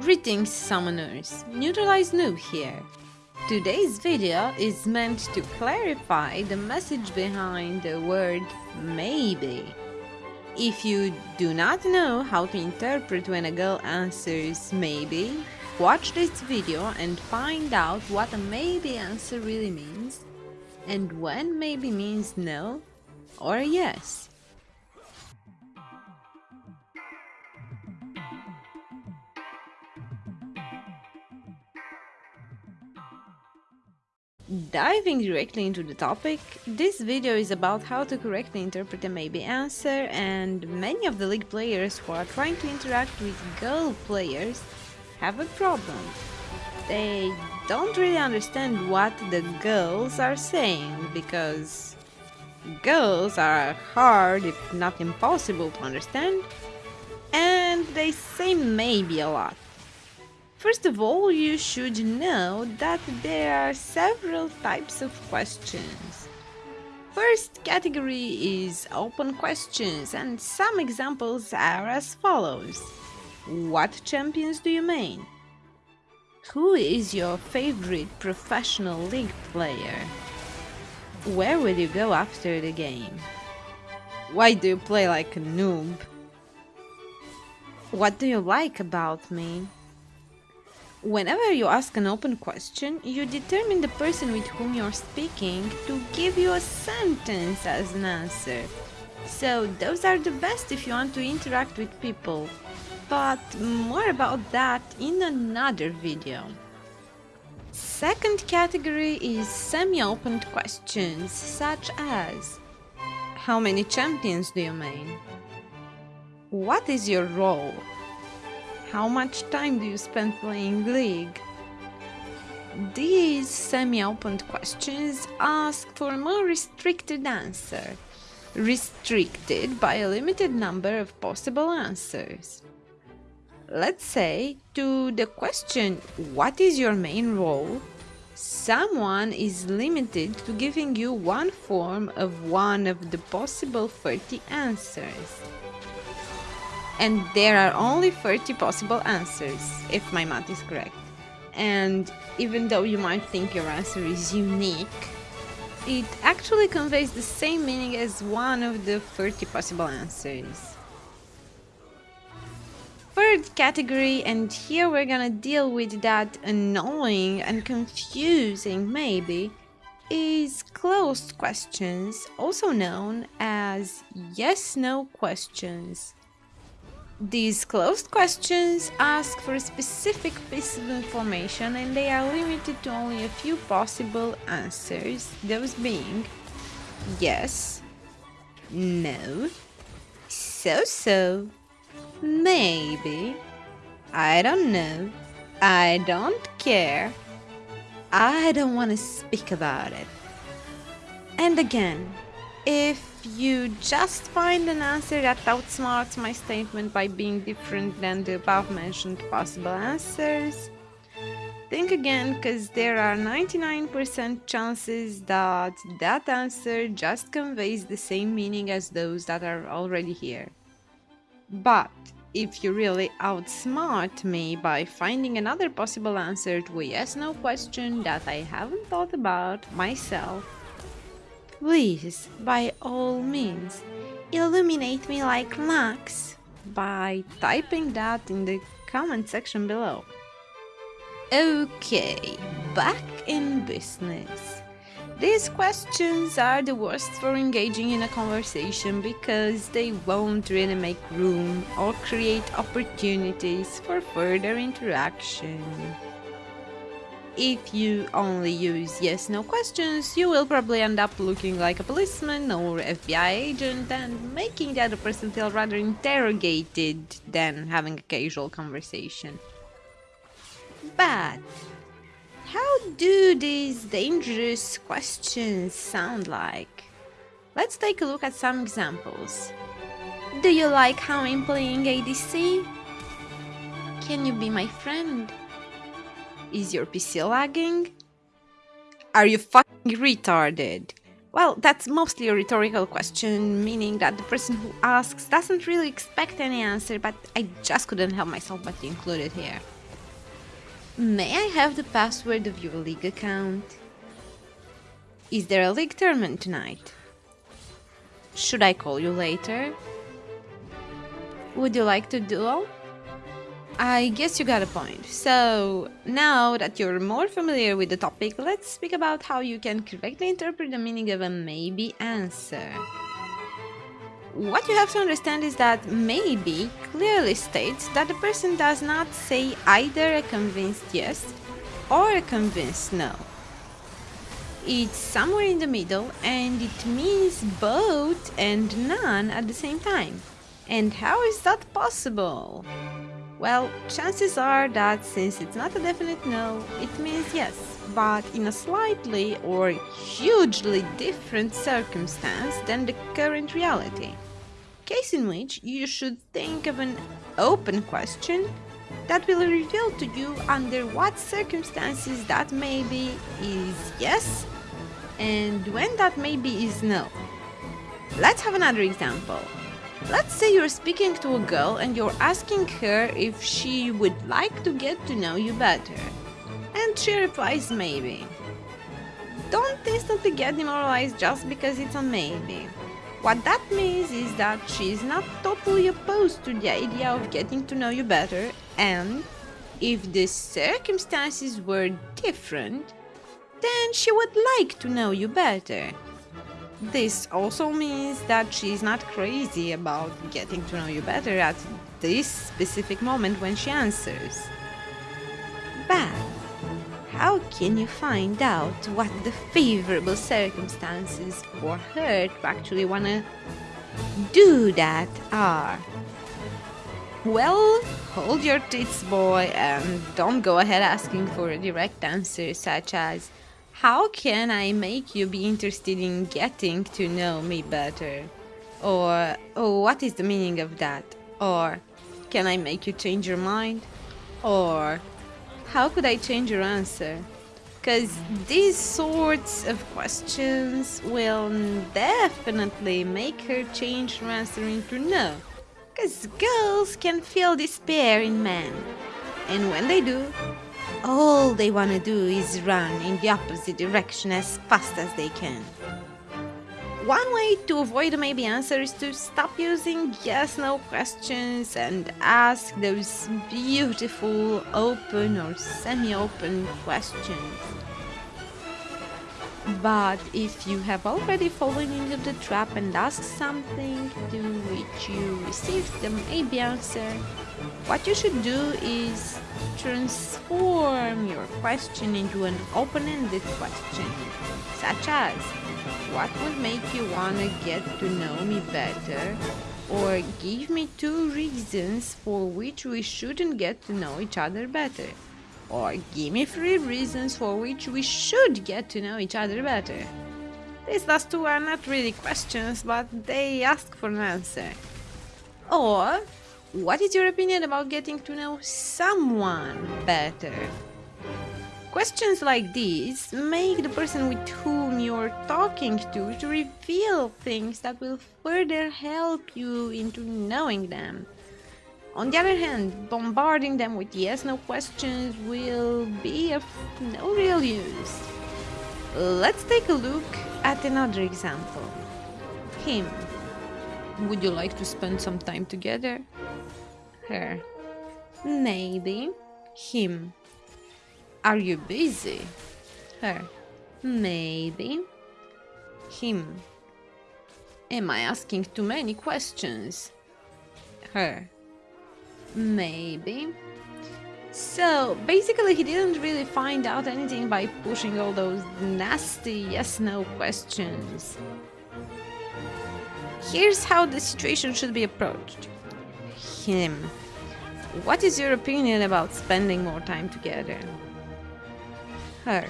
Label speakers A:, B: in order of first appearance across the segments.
A: Greetings summoners, Neutralize Noob here. Today's video is meant to clarify the message behind the word maybe. If you do not know how to interpret when a girl answers maybe, watch this video and find out what a maybe answer really means and when maybe means no or yes. Diving directly into the topic, this video is about how to correctly interpret a maybe answer and many of the league players who are trying to interact with girl players have a problem. They don't really understand what the girls are saying because girls are hard if not impossible to understand and they say maybe a lot. First of all, you should know that there are several types of questions. First category is open questions and some examples are as follows. What champions do you main? Who is your favorite professional league player? Where will you go after the game? Why do you play like a noob? What do you like about me? Whenever you ask an open question, you determine the person with whom you're speaking to give you a sentence as an answer. So those are the best if you want to interact with people. But more about that in another video. Second category is semi-open questions such as How many champions do you main? What is your role? How much time do you spend playing League? These semi-open questions ask for a more restricted answer, restricted by a limited number of possible answers. Let's say, to the question, what is your main role? Someone is limited to giving you one form of one of the possible 30 answers and there are only 30 possible answers, if my math is correct. And even though you might think your answer is unique, it actually conveys the same meaning as one of the 30 possible answers. Third category, and here we're gonna deal with that annoying and confusing maybe, is closed questions, also known as yes-no questions. These closed questions ask for a specific piece of information and they are limited to only a few possible answers, those being yes, no, so-so, maybe, I don't know, I don't care, I don't want to speak about it. And again, if you just find an answer that outsmarts my statement by being different than the above mentioned possible answers, think again because there are 99% chances that that answer just conveys the same meaning as those that are already here. But if you really outsmart me by finding another possible answer to a yes-no question that I haven't thought about myself, Please, by all means, illuminate me like Max by typing that in the comment section below. Okay, back in business. These questions are the worst for engaging in a conversation because they won't really make room or create opportunities for further interaction. If you only use yes-no questions, you will probably end up looking like a policeman or FBI agent and making the other person feel rather interrogated than having a casual conversation. But how do these dangerous questions sound like? Let's take a look at some examples. Do you like how I'm playing ADC? Can you be my friend? Is your PC lagging? Are you fucking retarded? Well, that's mostly a rhetorical question, meaning that the person who asks doesn't really expect any answer, but I just couldn't help myself but to include it here. May I have the password of your league account? Is there a league tournament tonight? Should I call you later? Would you like to duel? I guess you got a point. So, now that you're more familiar with the topic, let's speak about how you can correctly interpret the meaning of a maybe answer. What you have to understand is that maybe clearly states that the person does not say either a convinced yes or a convinced no. It's somewhere in the middle and it means both and none at the same time. And how is that possible? Well, chances are that since it's not a definite no, it means yes, but in a slightly or hugely different circumstance than the current reality. Case in which you should think of an open question that will reveal to you under what circumstances that maybe is yes and when that maybe is no. Let's have another example. Let's say you're speaking to a girl and you're asking her if she would like to get to know you better. And she replies maybe. Don't instantly get demoralized just because it's a maybe. What that means is that she's not totally opposed to the idea of getting to know you better and if the circumstances were different, then she would like to know you better. This also means that she's not crazy about getting to know you better at this specific moment when she answers. But how can you find out what the favorable circumstances for her to actually wanna do that are? Well, hold your tits, boy, and don't go ahead asking for a direct answer such as how can I make you be interested in getting to know me better? Or, oh, what is the meaning of that? Or, can I make you change your mind? Or, how could I change your answer? Because these sorts of questions will definitely make her change her answer into no. Because girls can feel despair in men. And when they do, all they want to do is run in the opposite direction as fast as they can. One way to avoid a maybe answer is to stop using yes no questions and ask those beautiful open or semi open questions. But if you have already fallen into the trap and asked something to which you received the maybe answer, what you should do is transform your question into an open-ended question, such as, what would make you want to get to know me better? Or give me two reasons for which we shouldn't get to know each other better. Or give me three reasons for which we should get to know each other better. These last two are not really questions, but they ask for an answer. Or what is your opinion about getting to know someone better? Questions like these make the person with whom you're talking to to reveal things that will further help you into knowing them. On the other hand, bombarding them with yes-no questions will be of no real use. Let's take a look at another example. Him. Would you like to spend some time together? her. Maybe. Him. Are you busy? Her. Maybe. Him. Am I asking too many questions? Her. Maybe. So, basically he didn't really find out anything by pushing all those nasty yes-no questions. Here's how the situation should be approached him. What is your opinion about spending more time together? Her.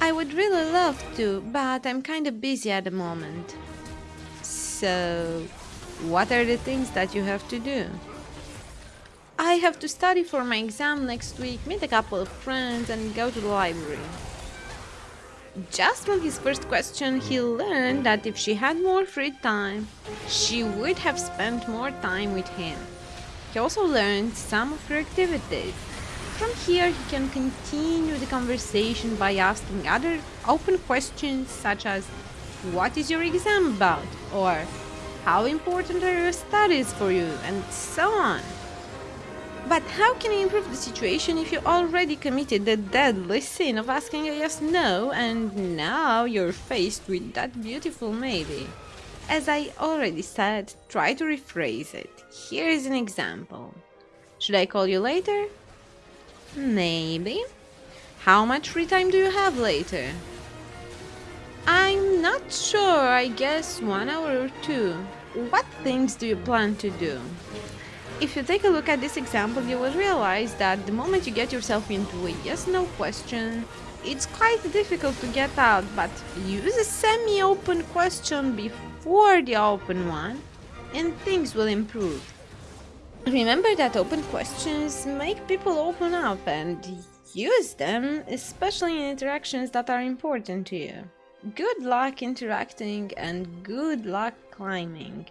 A: I would really love to, but I'm kind of busy at the moment. So, what are the things that you have to do? I have to study for my exam next week, meet a couple of friends, and go to the library. Just from his first question, he learned that if she had more free time, she would have spent more time with him. He also learned some of her activities. From here he can continue the conversation by asking other open questions such as what is your exam about or how important are your studies for you and so on. But how can you improve the situation if you already committed the deadly sin of asking a yes no and now you're faced with that beautiful maybe? As I already said, try to rephrase it. Here is an example. Should I call you later? Maybe. How much free time do you have later? I'm not sure, I guess one hour or two. What things do you plan to do? If you take a look at this example, you will realize that the moment you get yourself into a yes-no question, it's quite difficult to get out, but use a semi-open question before the open one, and things will improve. Remember that open questions make people open up and use them, especially in interactions that are important to you. Good luck interacting and good luck climbing.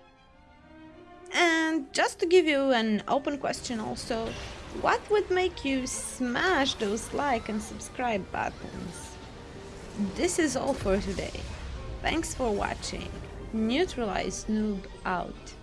A: And just to give you an open question also, what would make you smash those like and subscribe buttons? This is all for today. Thanks for watching. Neutralize Noob out.